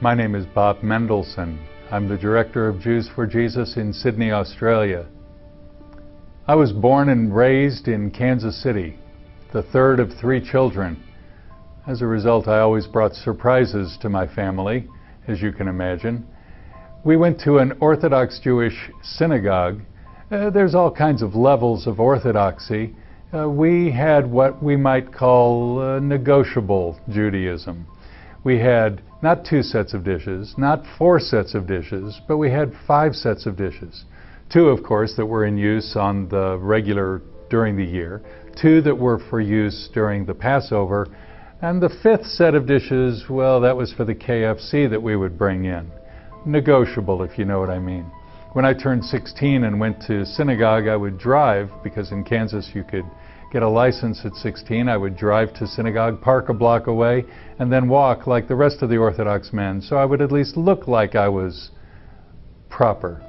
My name is Bob Mendelson. I'm the director of Jews for Jesus in Sydney, Australia. I was born and raised in Kansas City, the third of three children. As a result, I always brought surprises to my family, as you can imagine. We went to an Orthodox Jewish synagogue. Uh, there's all kinds of levels of orthodoxy. Uh, we had what we might call uh, negotiable Judaism. We had not two sets of dishes, not four sets of dishes, but we had five sets of dishes. Two, of course, that were in use on the regular during the year, two that were for use during the Passover, and the fifth set of dishes, well, that was for the KFC that we would bring in. Negotiable, if you know what I mean. When I turned 16 and went to synagogue, I would drive, because in Kansas you could get a license at 16. I would drive to synagogue, park a block away, and then walk like the rest of the Orthodox men, so I would at least look like I was proper.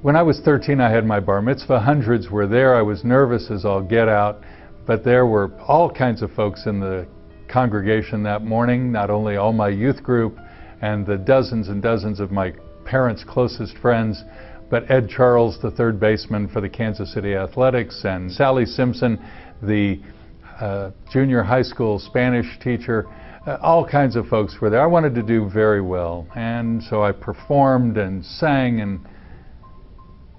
When I was 13, I had my bar mitzvah. Hundreds were there. I was nervous as all get out, but there were all kinds of folks in the congregation that morning, not only all my youth group and the dozens and dozens of my parents' closest friends, but Ed Charles, the third baseman for the Kansas City Athletics, and Sally Simpson, the uh, junior high school Spanish teacher. Uh, all kinds of folks were there. I wanted to do very well, and so I performed and sang and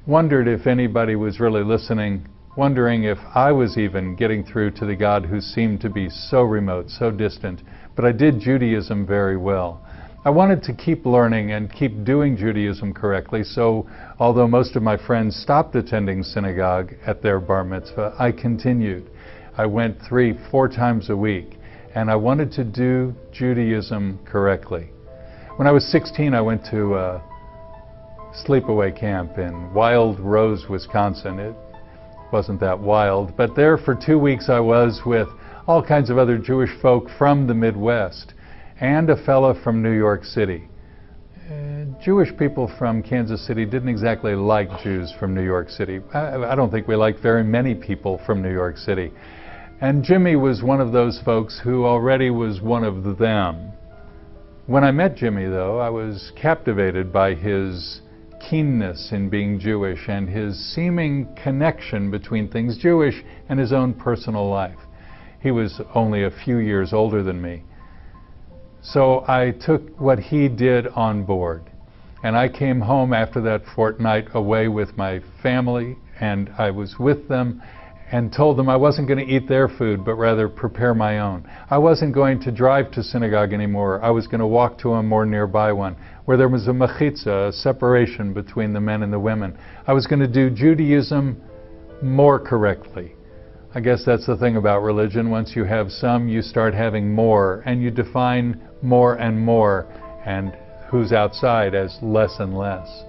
wondered if anybody was really listening, wondering if I was even getting through to the God who seemed to be so remote, so distant. But I did Judaism very well. I wanted to keep learning and keep doing Judaism correctly, so although most of my friends stopped attending synagogue at their bar mitzvah, I continued. I went three, four times a week, and I wanted to do Judaism correctly. When I was 16, I went to a sleepaway camp in Wild Rose, Wisconsin. It wasn't that wild, but there for two weeks I was with all kinds of other Jewish folk from the Midwest and a fellow from New York City. Uh, Jewish people from Kansas City didn't exactly like Jews from New York City. I, I don't think we like very many people from New York City. And Jimmy was one of those folks who already was one of them. When I met Jimmy, though, I was captivated by his keenness in being Jewish and his seeming connection between things Jewish and his own personal life. He was only a few years older than me. So I took what he did on board. And I came home after that fortnight away with my family, and I was with them and told them I wasn't going to eat their food, but rather prepare my own. I wasn't going to drive to synagogue anymore. I was going to walk to a more nearby one, where there was a mechitza, a separation between the men and the women. I was going to do Judaism more correctly. I guess that's the thing about religion. Once you have some, you start having more, and you define more and more, and who's outside as less and less.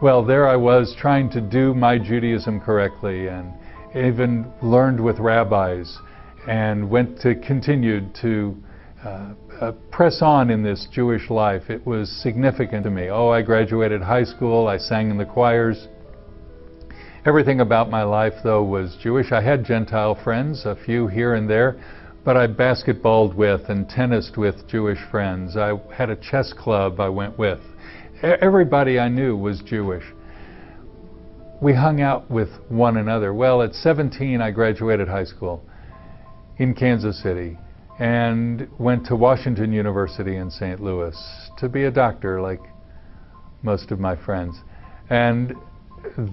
Well, there I was trying to do my Judaism correctly, and even learned with rabbis, and went to continued to uh, uh, press on in this Jewish life. It was significant to me. Oh, I graduated high school. I sang in the choirs. Everything about my life, though, was Jewish. I had Gentile friends, a few here and there, but I basketballed with and tennised with Jewish friends. I had a chess club I went with. Everybody I knew was Jewish. We hung out with one another. Well, at 17, I graduated high school in Kansas City and went to Washington University in St. Louis to be a doctor, like most of my friends. And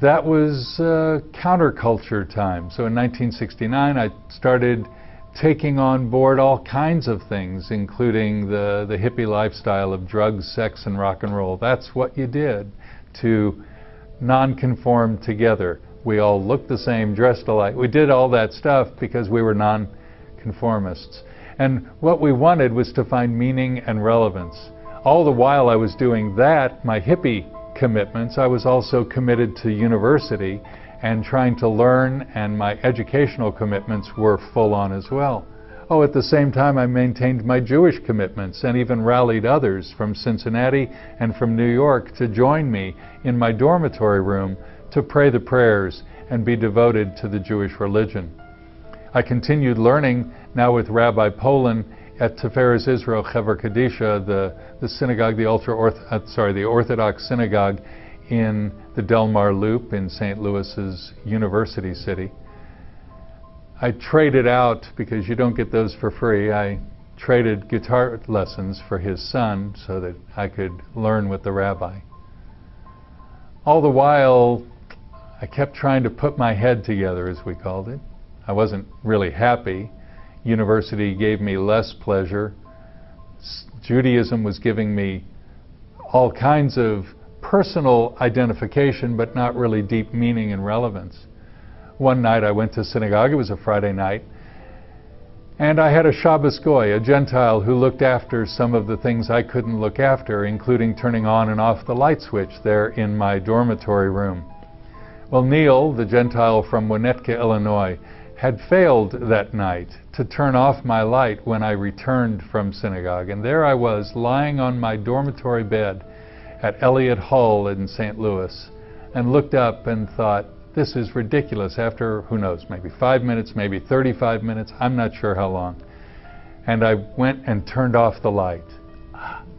that was uh, counterculture time. So in 1969, I started taking on board all kinds of things, including the, the hippie lifestyle of drugs, sex, and rock and roll. That's what you did to non-conform together. We all looked the same, dressed alike. We did all that stuff because we were non-conformists. And what we wanted was to find meaning and relevance. All the while I was doing that, my hippie commitments, I was also committed to university and trying to learn, and my educational commitments were full on as well. Oh, at the same time, I maintained my Jewish commitments and even rallied others from Cincinnati and from New York to join me in my dormitory room to pray the prayers and be devoted to the Jewish religion. I continued learning now with Rabbi Polin at Tiferes Israel Chevra Kadisha, the, the synagogue, the ultra uh, sorry, the Orthodox synagogue in the Delmar Loop in St. Louis's University City. I traded out because you don't get those for free. I traded guitar lessons for his son so that I could learn with the rabbi. All the while, I kept trying to put my head together, as we called it. I wasn't really happy. University gave me less pleasure. Judaism was giving me all kinds of personal identification, but not really deep meaning and relevance. One night I went to synagogue, it was a Friday night, and I had a Shabbos Goy, a Gentile who looked after some of the things I couldn't look after, including turning on and off the light switch there in my dormitory room. Well, Neil, the Gentile from Winnetka, Illinois, had failed that night to turn off my light when I returned from synagogue. And there I was, lying on my dormitory bed at Elliott Hall in St. Louis, and looked up and thought, this is ridiculous after, who knows, maybe five minutes, maybe 35 minutes, I'm not sure how long. And I went and turned off the light.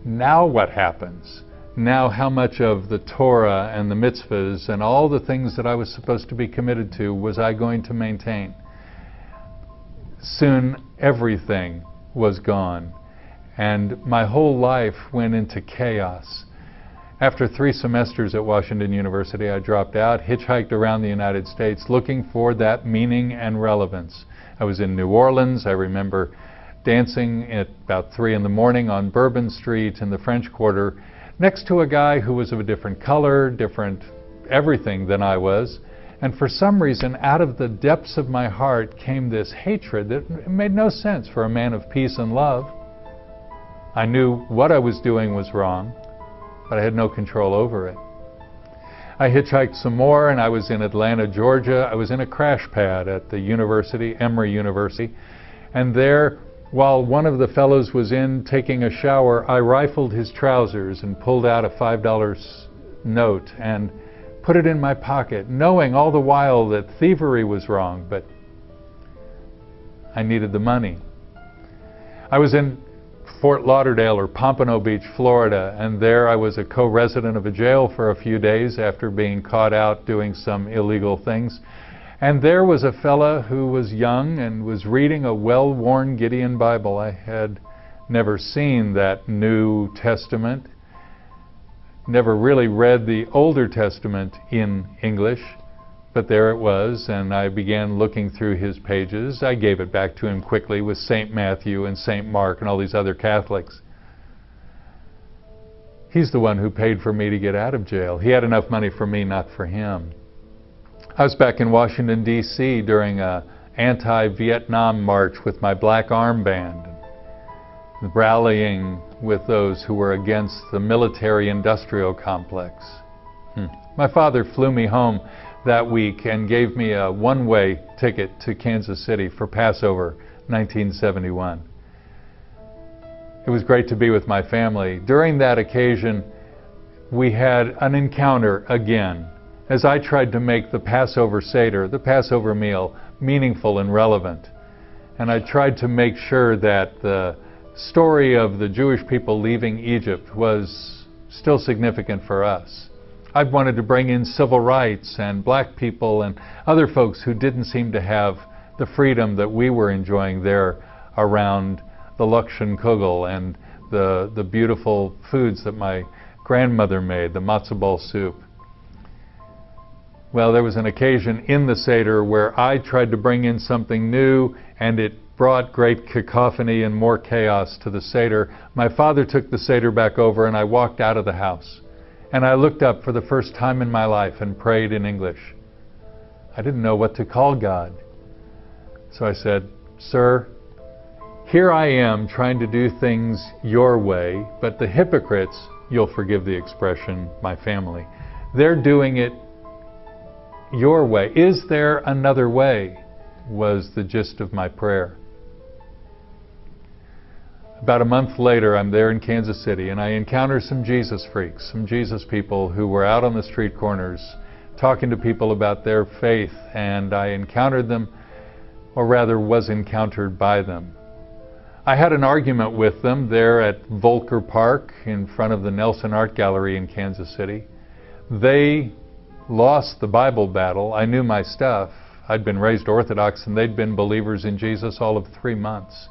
Now what happens? Now how much of the Torah and the mitzvahs and all the things that I was supposed to be committed to was I going to maintain? Soon everything was gone. And my whole life went into chaos. After three semesters at Washington University, I dropped out, hitchhiked around the United States looking for that meaning and relevance. I was in New Orleans. I remember dancing at about 3 in the morning on Bourbon Street in the French Quarter next to a guy who was of a different color, different everything than I was. And for some reason, out of the depths of my heart came this hatred that made no sense for a man of peace and love. I knew what I was doing was wrong but I had no control over it. I hitchhiked some more and I was in Atlanta, Georgia. I was in a crash pad at the university, Emory University, and there, while one of the fellows was in taking a shower, I rifled his trousers and pulled out a $5 note and put it in my pocket, knowing all the while that thievery was wrong, but I needed the money. I was in Fort Lauderdale or Pompano Beach, Florida, and there I was a co-resident of a jail for a few days after being caught out doing some illegal things. And there was a fella who was young and was reading a well-worn Gideon Bible. I had never seen that New Testament, never really read the Older Testament in English. But there it was, and I began looking through his pages. I gave it back to him quickly with St. Matthew and St. Mark and all these other Catholics. He's the one who paid for me to get out of jail. He had enough money for me, not for him. I was back in Washington, D.C. during a anti-Vietnam march with my black armband, rallying with those who were against the military-industrial complex. Hmm. My father flew me home that week and gave me a one-way ticket to Kansas City for Passover 1971. It was great to be with my family. During that occasion, we had an encounter again as I tried to make the Passover Seder, the Passover meal, meaningful and relevant. And I tried to make sure that the story of the Jewish people leaving Egypt was still significant for us. I've wanted to bring in civil rights and black people and other folks who didn't seem to have the freedom that we were enjoying there around the Lokshen Kugel and the, the beautiful foods that my grandmother made, the matzo ball soup. Well, there was an occasion in the Seder where I tried to bring in something new and it brought great cacophony and more chaos to the Seder. My father took the Seder back over and I walked out of the house. And I looked up for the first time in my life and prayed in English. I didn't know what to call God. So I said, Sir, here I am trying to do things your way, but the hypocrites, you'll forgive the expression, my family, they're doing it your way. Is there another way? was the gist of my prayer. About a month later, I'm there in Kansas City, and I encounter some Jesus freaks, some Jesus people who were out on the street corners talking to people about their faith, and I encountered them or rather was encountered by them. I had an argument with them there at Volker Park in front of the Nelson Art Gallery in Kansas City. They lost the Bible battle. I knew my stuff. I'd been raised Orthodox and they'd been believers in Jesus all of three months.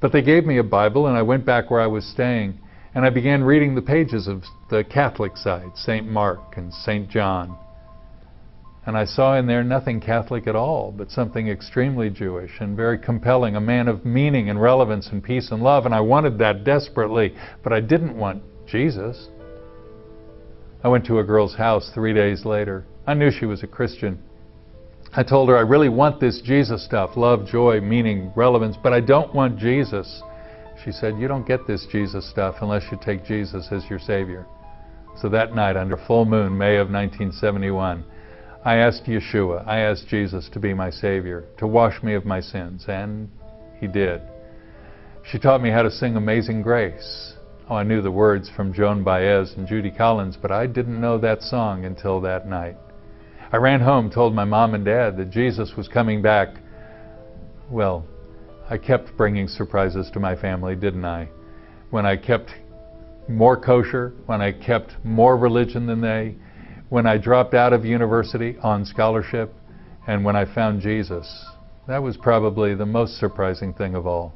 But they gave me a Bible and I went back where I was staying and I began reading the pages of the Catholic side, St. Mark and St. John. And I saw in there nothing Catholic at all, but something extremely Jewish and very compelling, a man of meaning and relevance and peace and love. And I wanted that desperately, but I didn't want Jesus. I went to a girl's house three days later. I knew she was a Christian. I told her, I really want this Jesus stuff love, joy, meaning, relevance, but I don't want Jesus. She said, You don't get this Jesus stuff unless you take Jesus as your Savior. So that night, under full moon, May of 1971, I asked Yeshua, I asked Jesus to be my Savior, to wash me of my sins, and He did. She taught me how to sing Amazing Grace. Oh, I knew the words from Joan Baez and Judy Collins, but I didn't know that song until that night. I ran home, told my mom and dad that Jesus was coming back. Well, I kept bringing surprises to my family, didn't I? When I kept more kosher, when I kept more religion than they, when I dropped out of university on scholarship, and when I found Jesus. That was probably the most surprising thing of all.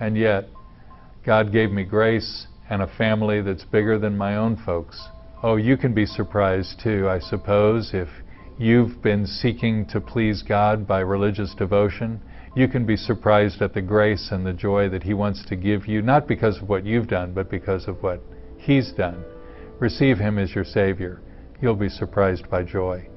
And yet, God gave me grace and a family that's bigger than my own folks. Oh, you can be surprised too, I suppose, if you've been seeking to please God by religious devotion, you can be surprised at the grace and the joy that He wants to give you, not because of what you've done, but because of what He's done. Receive Him as your Savior. You'll be surprised by joy.